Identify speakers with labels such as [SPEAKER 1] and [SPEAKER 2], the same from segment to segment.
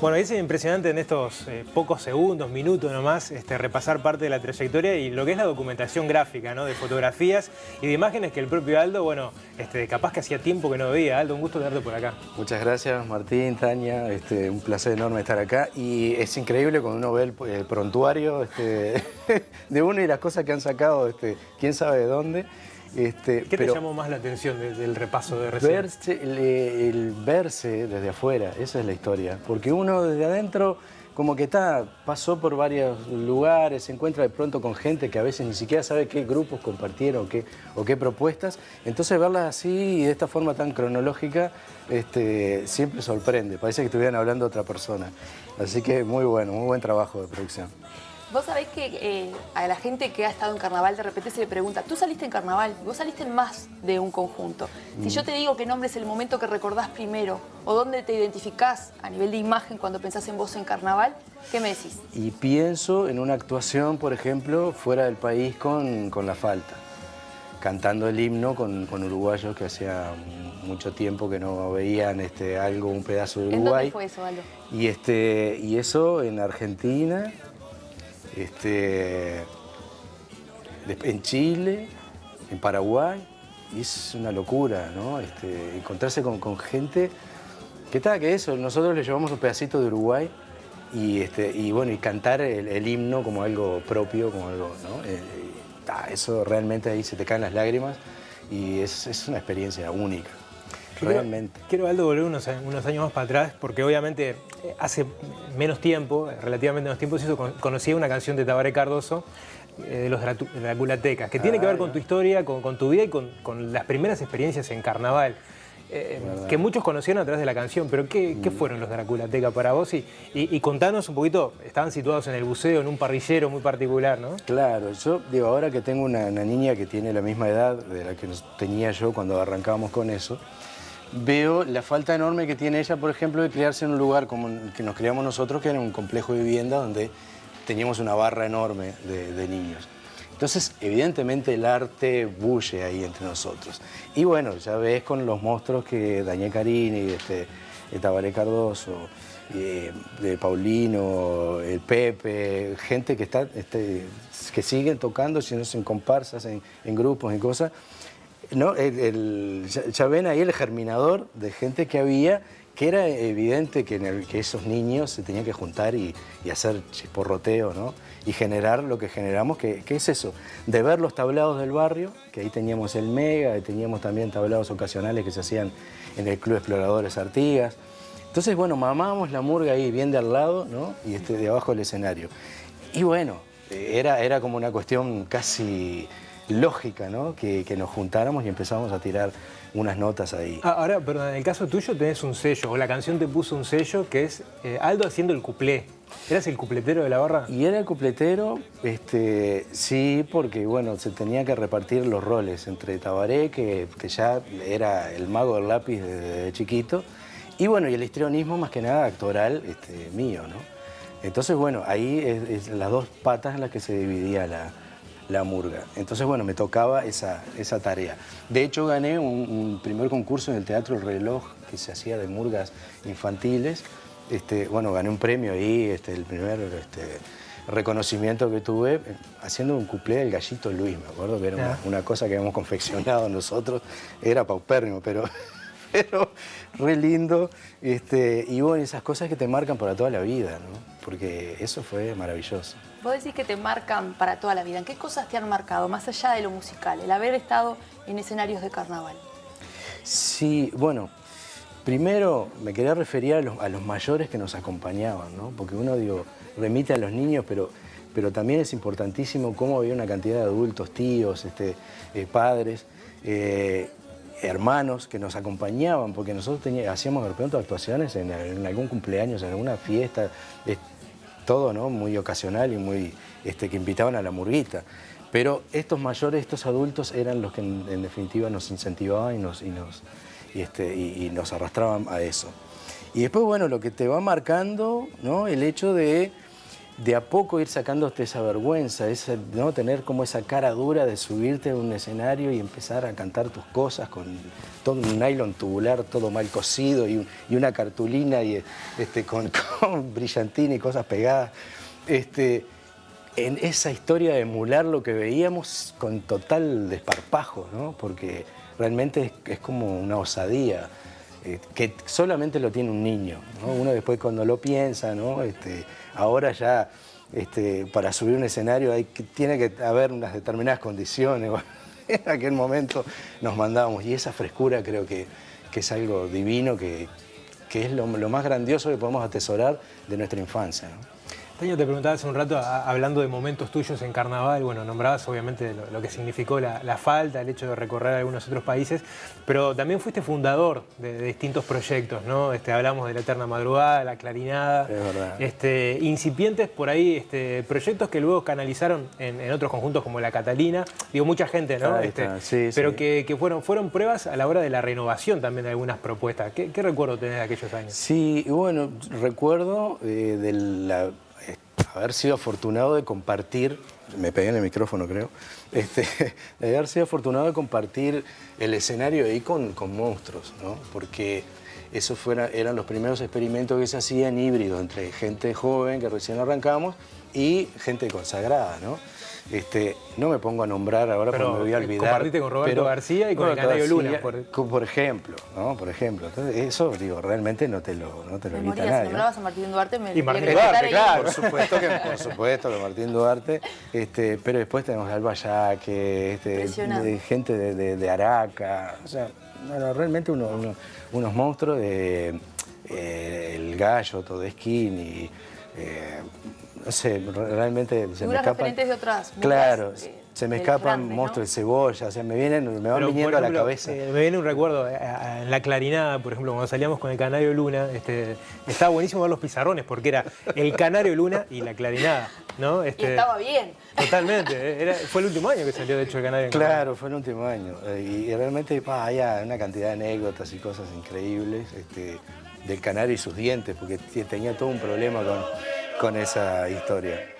[SPEAKER 1] Bueno, es impresionante en estos eh, pocos segundos, minutos nomás, este, repasar parte de la trayectoria y lo que es la documentación gráfica, ¿no? De fotografías y de imágenes que el propio Aldo, bueno, este, capaz que hacía tiempo que no veía. Aldo, un gusto tenerte por acá.
[SPEAKER 2] Muchas gracias, Martín, Tania, este, un placer enorme estar acá y es increíble cuando uno ve el, prontuario este, de uno y las cosas que han sacado, quién sabe de dónde.
[SPEAKER 1] Este, ¿Qué te llamó más la atención del repaso de recién?
[SPEAKER 2] Verse, el, verse desde afuera, esa es la historia. Porque uno desde adentro como que está, pasó por varios lugares, se encuentra de pronto con gente que a veces ni siquiera sabe qué grupos compartieron o qué, o qué propuestas. Entonces verlas así y de esta forma tan cronológica este, siempre sorprende. Parece que estuvieran hablando otra persona. Así que muy bueno, muy buen trabajo de producción.
[SPEAKER 3] Vos sabés que eh, a la gente que ha estado en carnaval de repente se le pregunta, tú saliste en carnaval, vos saliste en más de un conjunto. Si yo te digo qué nombre es el momento que recordás primero o dónde te identificás a nivel de imagen cuando pensás en vos en carnaval, ¿qué me decís?
[SPEAKER 2] Y pienso en una actuación, por ejemplo, fuera del país con, La Falta, cantando el himno con, uruguayos que hacía mucho tiempo que no veían este, algo, un pedazo de Uruguay.
[SPEAKER 3] ¿En dónde fue eso, Aldo?
[SPEAKER 2] Y, este, y eso en Argentina, este, en Chile, en Paraguay, y es una locura, ¿no? Este, encontrarse con, gente que está, que eso, nosotros le llevamos un pedacito de Uruguay y, este, bueno, y cantar el, himno como algo propio, como algo, ¿no? Eh, eso realmente ahí se te caen las lágrimas y es una experiencia única. Realmente.
[SPEAKER 1] Quiero, Aldo, volver unos, unos, años más para atrás, porque obviamente eh, hace menos tiempo, relativamente menos tiempo, conocí una canción de Tabaré Cardoso, eh, de los Draculatecas, que tiene que ver ah, con tu historia, con, tu vida y con, las primeras experiencias en carnaval. Eh, que muchos conocieron a través de la canción, pero ¿qué, mm. fueron los Draculateca para vos? Y, y, contanos un poquito, estaban situados en el buceo, en un parrillero muy particular, ¿no?
[SPEAKER 2] Claro, yo digo, ahora que tengo una, una niña que tiene la misma edad de la que tenía yo cuando arrancábamos con eso, veo la falta enorme que tiene ella, por ejemplo, de criarse en un lugar como el que nos criamos nosotros, que era un complejo de vivienda donde teníamos una barra enorme de, niños. Entonces, evidentemente el arte bulle ahí entre nosotros. Y bueno, ya ves con los monstruos que Daniel Carini, este, Tabaré Cardoso, eh, de Paulino, el Pepe, gente que, está, este, que siguen tocando, si no en comparsas, en, en grupos, en cosas, ¿no? ya ven ahí el germinador de gente que había, que era evidente que, esos niños se tenían que juntar y, hacer chisporroteo, ¿no? Y generar lo que generamos, que, es eso, de ver los tablados del barrio, que ahí teníamos el Mega, teníamos también tablados ocasionales que se hacían en el Club Exploradores Artigas. Entonces, bueno, mamábamos la murga ahí bien de al lado, ¿no? Y este, de abajo del escenario. Y bueno, era, era como una cuestión casi lógica, ¿no? Que, nos juntáramos y empezamos a tirar unas notas ahí.
[SPEAKER 1] Ah, ahora, perdón, en el caso tuyo tenés un sello, o la canción te puso un sello que es eh, Aldo haciendo el cuplé. ¿Eras el cupletero de la barra?
[SPEAKER 2] Y era el cupletero, este, sí, porque bueno, se tenía que repartir los roles entre Tabaré, que, ya era el mago del lápiz desde, chiquito, y bueno, y el histrionismo más que nada actoral este, mío, ¿no? Entonces, bueno, ahí es las dos patas en las que se dividía la, la murga. Entonces, bueno, me tocaba esa, esa tarea. De hecho, gané un, primer concurso en el Teatro El Reloj que se hacía de murgas infantiles. Este, bueno, gané un premio ahí, este, el primer este, reconocimiento que tuve eh, haciendo un cuplé del gallito Luis, me acuerdo que era una, cosa que habíamos confeccionado nosotros. Era paupérrimo, pero pero re lindo. Este, y bueno, esas cosas que te marcan para toda la vida, ¿no? Porque eso fue maravilloso.
[SPEAKER 3] Vos decís que te marcan para toda la vida. ¿En qué cosas te han marcado, más allá de lo musical, el haber estado en escenarios de carnaval?
[SPEAKER 2] Sí, bueno, primero me quería referir a los, mayores que nos acompañaban, ¿no? Porque uno, digo, remite a los niños, pero, pero también es importantísimo cómo había una cantidad de adultos, tíos, este, eh, padres, eh, hermanos que nos acompañaban, porque nosotros hacíamos de repente actuaciones en, algún cumpleaños, en alguna fiesta, todo ¿no? muy ocasional y muy este, que invitaban a la murguita. Pero estos mayores, estos adultos eran los que en, definitiva nos incentivaban y nos, y nos, este, y, nos arrastraban a eso. Y después, bueno, lo que te va marcando, ¿no? El hecho de de a poco ir sacándote esa vergüenza, esa, ¿no? tener como esa cara dura de subirte a un escenario y empezar a cantar tus cosas con todo un nylon tubular, todo mal cosido y, una cartulina y, este, con, brillantina y cosas pegadas. Este, en esa historia de emular lo que veíamos con total desparpajo, ¿no? porque realmente es, como una osadía. Eh, que solamente lo tiene un niño. Uno después cuando lo piensa, ¿no? Este, ahora ya este, para subir un escenario hay, tiene que haber unas determinadas condiciones. en aquel momento nos mandábamos y esa frescura creo que, es algo divino, que, es lo, lo, más grandioso que podemos atesorar de nuestra infancia.
[SPEAKER 1] Taño, te preguntaba hace un rato, hablando de momentos tuyos en Carnaval, bueno, nombrabas obviamente lo, que significó la, falta, el hecho de recorrer algunos otros países, pero también fuiste fundador de, distintos proyectos, ¿no? Este, hablamos de la Eterna Madrugada, la Clarinada, este, incipientes por ahí, este, proyectos que luego canalizaron en, otros conjuntos como la Catalina, digo, mucha gente, ¿no? Pero Que, fueron, fueron pruebas a la hora de la renovación también de algunas propuestas. ¿Qué, recuerdo tenés de aquellos años?
[SPEAKER 2] Sí, bueno, recuerdo eh, de la haber sido afortunado de compartir, me pegué en el micrófono creo, este, de haber sido afortunado de compartir el escenario ahí con, con monstruos, ¿no? porque esos fuera, eran los primeros experimentos que se hacían híbridos entre gente joven que recién arrancamos y gente consagrada, ¿no? Este, no me pongo a nombrar ahora porque me voy a olvidar.
[SPEAKER 1] Compartiste con Roberto García y con el Canario Luna.
[SPEAKER 2] Por... por... ejemplo, ¿no? Por ejemplo. Entonces, eso, digo, realmente no te lo, no te lo evita nadie. Si
[SPEAKER 3] nombrabas a Martín Duarte, me
[SPEAKER 1] Y Martín Duarte, claro.
[SPEAKER 2] Por supuesto que, por supuesto que Martín Duarte. Este, pero después tenemos Alba Yaque, este, gente de, de, Araca. O sea, bueno, realmente unos monstruos de... Eh, el gallo, Todesquín y... Eh, sé, realmente se me escapan...
[SPEAKER 3] de otras
[SPEAKER 2] Claro, se me escapan monstruos de cebolla, o sea, me, vienen, me van viniendo a la cabeza.
[SPEAKER 1] Eh, me viene un recuerdo, eh, en la clarinada, por ejemplo, cuando salíamos con el Canario Luna, este, estaba buenísimo ver los pizarrones, porque era el Canario Luna y la clarinada, ¿no?
[SPEAKER 3] Este, y estaba bien.
[SPEAKER 1] Totalmente, eh, fue el último año que salió, de hecho, el Canario.
[SPEAKER 2] Claro, fue el último año. Y, realmente hay una cantidad de anécdotas y cosas increíbles este, del Canario y sus dientes, porque tenía todo un problema con con esa historia.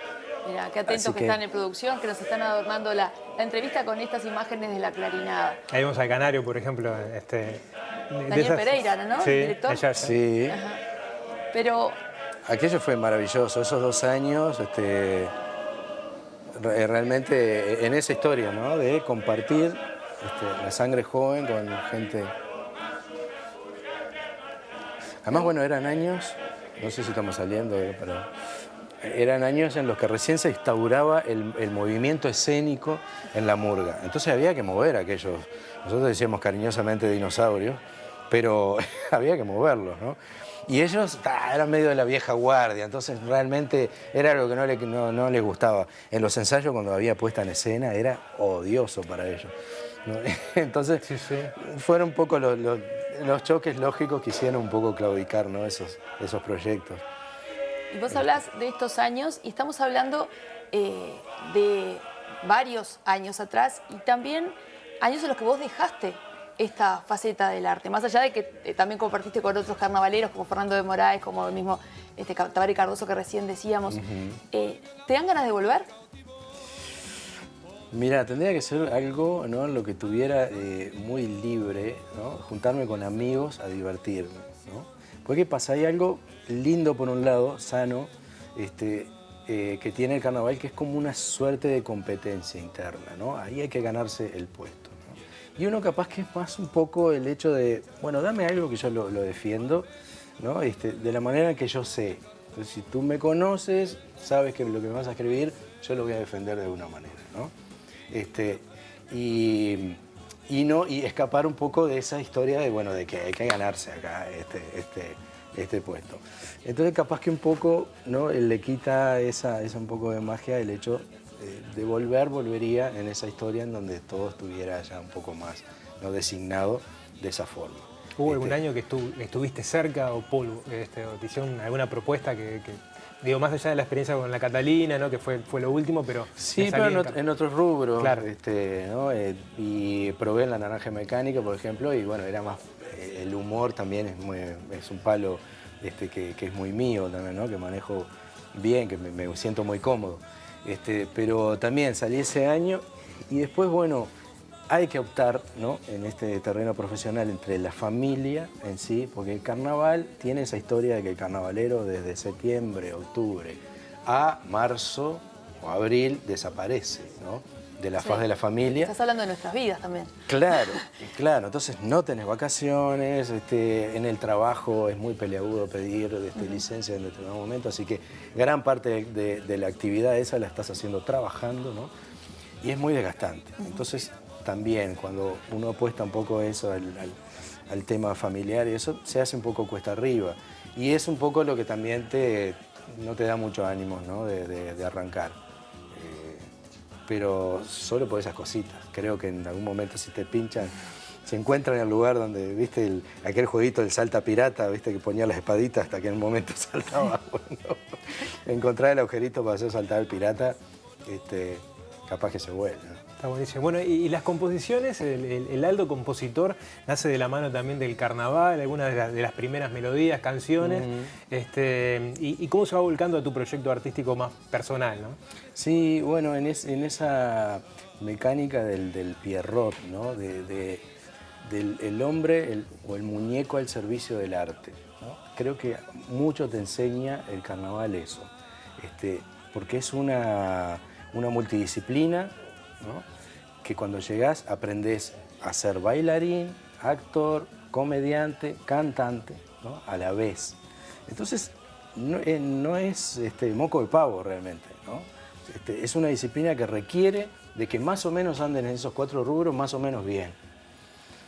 [SPEAKER 3] Mira, qué atentos que, están en producción, que nos están adornando la, entrevista con estas imágenes de la clarinada.
[SPEAKER 1] Ahí vemos al Canario, por ejemplo. Este,
[SPEAKER 3] Daniel Pereira, ¿no?
[SPEAKER 1] Sí, ¿Director?
[SPEAKER 2] sí.
[SPEAKER 3] Pero...
[SPEAKER 2] Aquello fue maravilloso, esos dos años, este, realmente en esa historia, ¿no? De compartir este, la sangre joven con gente... Además, bueno, eran años no sé si estamos saliendo, pero eran años en los que recién se instauraba el, movimiento escénico en la murga. Entonces había que mover aquellos, nosotros decíamos cariñosamente dinosaurios, pero había que moverlos, ¿no? Y ellos eran medio de la vieja guardia, entonces realmente era algo que no, les gustaba. En los ensayos, cuando había puesta en escena, era odioso para ellos. Entonces, fueron un poco los, los choques lógicos quisieron un poco claudicar ¿no? esos, esos proyectos.
[SPEAKER 3] Y vos hablas de estos años y estamos hablando eh, de varios años atrás y también años en los que vos dejaste esta faceta del arte, más allá de que eh, también compartiste con otros carnavaleros como Fernando de Moraes, como el mismo este, Tabari Cardoso que recién decíamos. Eh, ¿Te dan ganas de volver?
[SPEAKER 2] Mira, tendría que ser algo ¿no? lo que tuviera eh, muy libre, ¿no? juntarme con amigos a divertirme. ¿no? Porque pasa, hay algo lindo por un lado, sano, este, eh, que tiene el carnaval, que es como una suerte de competencia interna. ¿no? Ahí hay que ganarse el puesto. Y uno capaz que es más un poco el hecho de, bueno, dame algo que yo lo, defiendo, ¿no? Este, de la manera que yo sé. Entonces, si tú me conoces, sabes que lo que me vas a escribir, yo lo voy a defender de alguna manera. ¿no? Este, y, no, y escapar un poco de esa historia de, bueno, de que hay que ganarse acá este, este, este puesto. Entonces capaz que un poco ¿no? le quita esa, esa un poco de magia el hecho de, volver, volvería en esa historia en donde todo estuviera ya un poco más ¿no? designado de esa forma.
[SPEAKER 1] ¿Hubo algún este año que estuviste cerca o polvo? Este, o te hicieron alguna propuesta que Digo, más allá de la experiencia con la Catalina, ¿no? que fue, fue lo último, pero...
[SPEAKER 2] Sí, pero en, otros rubros. Claro. Este, ¿no? Eh, y probé en la naranja mecánica, por ejemplo, y bueno, era más... Eh, el humor también es, muy, es un palo este, que, es muy mío también, ¿no? Que manejo bien, que me, me siento muy cómodo. Este, pero también salí ese año y después, bueno, hay que optar ¿no? en este terreno profesional entre la familia en sí, porque el carnaval tiene esa historia de que el carnavalero desde septiembre, octubre a marzo o abril desaparece ¿no? de la
[SPEAKER 3] Sí.
[SPEAKER 2] faz de la familia.
[SPEAKER 3] Estás hablando de nuestras vidas también.
[SPEAKER 2] Claro, claro, entonces no tenés vacaciones, este, en el trabajo es muy peleagudo pedir este, licencia en determinado momento, así que gran parte de, de- de la actividad esa la estás haciendo trabajando, ¿no? Y es muy desgastante. Entonces también cuando uno apuesta un poco eso al, tema familiar y eso se hace un poco cuesta arriba. Y es un poco lo que también te, no te da mucho ánimo ¿no? de, arrancar. Eh, pero solo por esas cositas. Creo que en algún momento si te pinchan, se encuentran en el lugar donde, viste, el- aquel jueguito del salta pirata, viste, que ponía las espaditas hasta que en un momento saltaba. Encontrar el agujerito para hacer saltar al pirata, este, capaz que se vuelve.
[SPEAKER 1] Está buenísimo. Bueno, y, y las composiciones, el, el- el Aldo compositor nace de la mano también del carnaval, algunas de, las- de las primeras melodías, canciones, este, y, y cómo se va volcando a tu proyecto artístico más personal, ¿no?
[SPEAKER 2] Sí, bueno, en, es- en esa mecánica del, del Pierrot, ¿no? De, de- del el hombre el- o el muñeco al servicio del arte. ¿no? Creo que mucho te enseña el carnaval eso, este, porque es una, una multidisciplina que cuando llegás aprendés a ser bailarín, actor, comediante, cantante, a la vez. Entonces, no, eh, no es este, moco de pavo realmente. Este, es una disciplina que requiere de que más o menos anden en esos cuatro rubros más o menos bien.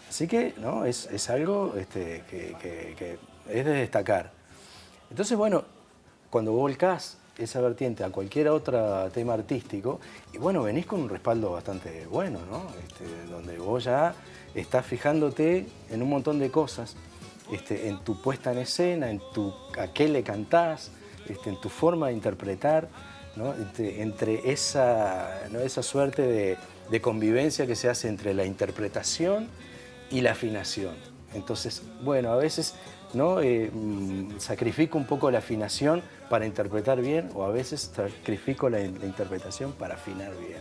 [SPEAKER 2] Así que, ¿no? Es, algo este, que, que- que es de destacar. Entonces, bueno, cuando volcás esa vertiente a cualquier otro tema artístico, y bueno, venís con un respaldo bastante bueno, ¿no? Este, donde vos ya estás fijándote en un montón de cosas, este, en tu puesta en escena, en tu, a qué le cantás, este, en tu forma de interpretar, ¿no? Entre, entre esa, ¿no? esa suerte de, de convivencia que se hace entre la interpretación y la afinación. Entonces, bueno, a veces ¿no? Eh, mm, sacrifico un poco la afinación para interpretar bien o a veces sacrifico la, interpretación para afinar bien,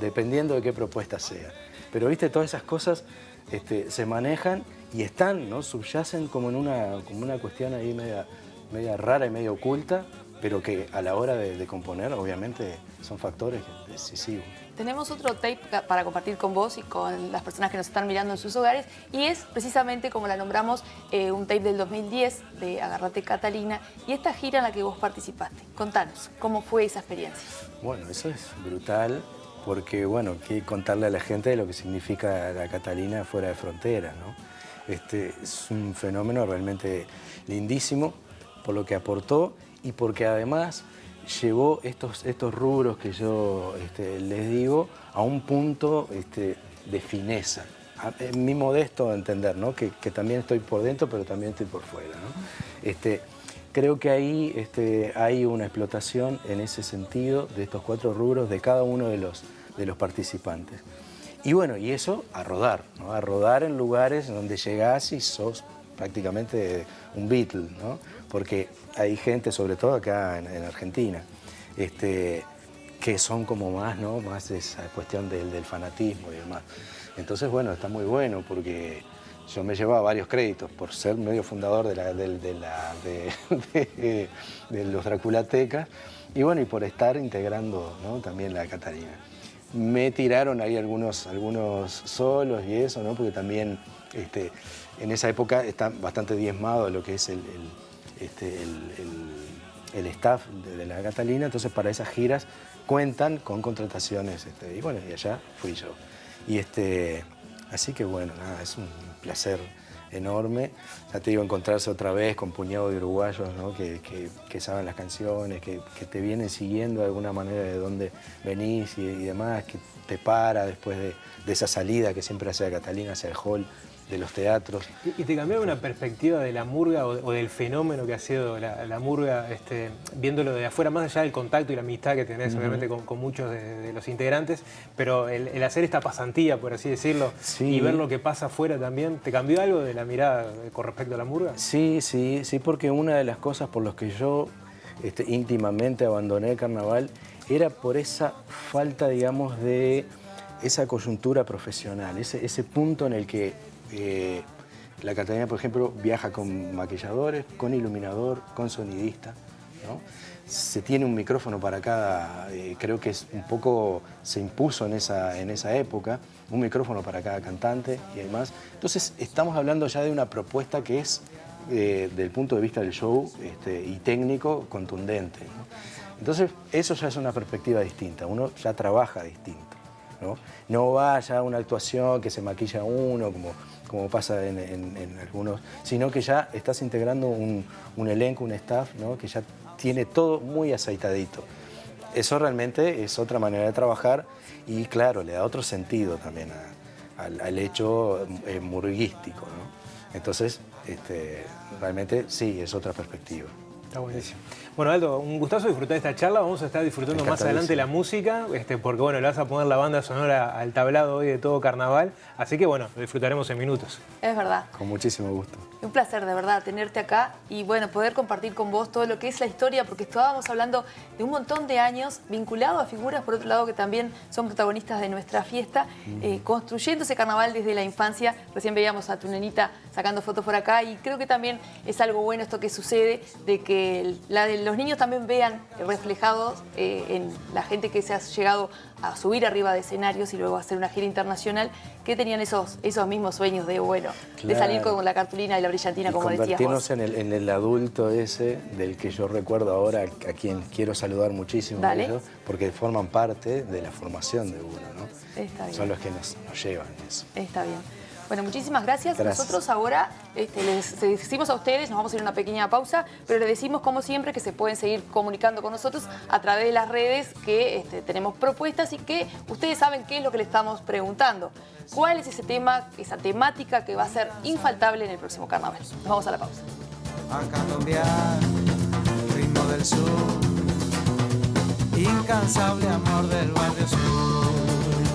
[SPEAKER 2] dependiendo de qué propuesta sea. Pero viste, todas esas cosas este, se manejan y están, ¿no? subyacen como en una, como una cuestión ahí media, media rara y media oculta, pero que a la hora de componer obviamente son factores decisivos.
[SPEAKER 3] Tenemos otro tape para compartir con vos y con las personas que nos están mirando en sus hogares y es precisamente como la nombramos eh, un tape del 2010 de Agarrate Catalina y esta gira en la que vos participaste. Contanos, ¿cómo fue esa experiencia?
[SPEAKER 2] Bueno, eso es brutal porque, bueno, que contarle a la gente de lo que significa la Catalina fuera de frontera, ¿no? Este, es un fenómeno realmente lindísimo por lo que aportó y porque además llevó estos, estos rubros que yo este, les digo a un punto este, de fineza. A- En mi modesto entender, ¿no? que, que también estoy por dentro, pero también estoy por fuera. ¿no? Este, creo que ahí este, hay una explotación en ese sentido de estos cuatro rubros de cada uno de los, de los participantes. Y bueno, y eso a rodar, ¿no? a rodar en lugares donde llegás y sos prácticamente un Beatle, ¿no? porque hay gente, sobre todo acá en, en Argentina, este, que son como más, ¿no? más esa cuestión del, del fanatismo y demás. Entonces, bueno, está muy bueno porque yo me llevaba varios créditos por ser medio fundador de, la, del- de, la- de- de- de los Draculatecas y bueno, y por estar integrando ¿no? también la Catalina. Me tiraron ahí algunos, algunos solos y eso, ¿no? porque también este, en esa época está bastante diezmado lo que es el, el- este, staff de, de la Catalina, entonces para esas giras cuentan con contrataciones. este, y bueno, y allá fui yo. Y este, así que bueno, nada, es un placer enorme. Ya te digo, encontrarse otra vez con puñado de uruguayos que, que- saben las canciones, que, te vienen siguiendo de alguna manera de dónde venís y, demás, que te para después de, esa salida que siempre hace Catalina hacia el hall de los teatros.
[SPEAKER 1] ¿Y te cambió una perspectiva de la murga o, o del fenómeno que ha sido la, la murga, este, viéndolo de afuera, más allá del contacto y la amistad que tenés obviamente con, con muchos de, de los integrantes, pero el, el hacer esta pasantía, por así decirlo,
[SPEAKER 2] Sí.
[SPEAKER 1] y ver lo que pasa afuera también, ¿te cambió algo de la mirada con respecto a la murga?
[SPEAKER 2] Sí, sí, sí, porque una de las cosas por las que yo este, íntimamente abandoné el carnaval, era por esa falta, digamos, de esa coyuntura profesional, ese, ese punto en el que eh, la Catalina, por ejemplo, viaja con maquilladores, con iluminador, con sonidista, se tiene un micrófono para cada, eh, creo que es un poco, se impuso en esa, en esa época, un micrófono para cada cantante y demás. Entonces estamos hablando ya de una propuesta que es, eh, del punto de vista del show este, y técnico, contundente. Entonces eso ya es una perspectiva distinta, uno ya trabaja distinto. No, no va ya a una actuación que se maquilla uno, como, como pasa en, algunos, sino que ya estás integrando un, un elenco, un staff, ¿no? que ya tiene todo muy aceitadito. Eso realmente es otra manera de trabajar y claro, le da otro sentido también al, hecho eh, murguístico. Entonces, este, realmente sí, es otra perspectiva.
[SPEAKER 1] Está buenísimo. Bueno, Aldo, un gustazo disfrutar esta charla. Vamos a estar disfrutando más adelante la música, este, porque bueno, le vas a poner la banda sonora al tablado hoy de todo carnaval. Así que bueno, lo disfrutaremos en minutos.
[SPEAKER 3] Es verdad.
[SPEAKER 2] Con muchísimo gusto.
[SPEAKER 3] Un placer, de verdad, tenerte acá y bueno, poder compartir con vos todo lo que es la historia, porque estábamos hablando de un montón de años vinculado a figuras, por otro lado, que también son protagonistas de nuestra fiesta, eh, construyendo ese carnaval desde la infancia. Recién veíamos a tu nenita sacando fotos por acá y creo que también es algo bueno esto que sucede, de que la del los niños también vean reflejados eh, en la gente que se ha llegado a subir arriba de escenarios y luego hacer una gira internacional, que tenían esos, esos mismos sueños de, bueno, de salir con la cartulina y la brillantina, como decías
[SPEAKER 2] vos. En el, en el adulto ese, del que yo recuerdo ahora, a quien quiero saludar muchísimo, porque forman parte de la formación de uno, ¿no? Son los que nos, nos llevan eso.
[SPEAKER 3] Está bien. Bueno, muchísimas gracias. Nosotros ahora este, les decimos a ustedes, nos vamos a ir a una pequeña pausa, pero les decimos como siempre que se pueden seguir comunicando con nosotros a través de las redes que este, tenemos propuestas y que ustedes saben qué es lo que le estamos preguntando. ¿Cuál es ese tema, esa temática que va a ser infaltable en el próximo carnaval? Nos vamos a la pausa.
[SPEAKER 4] ritmo del sur, incansable amor del barrio sur.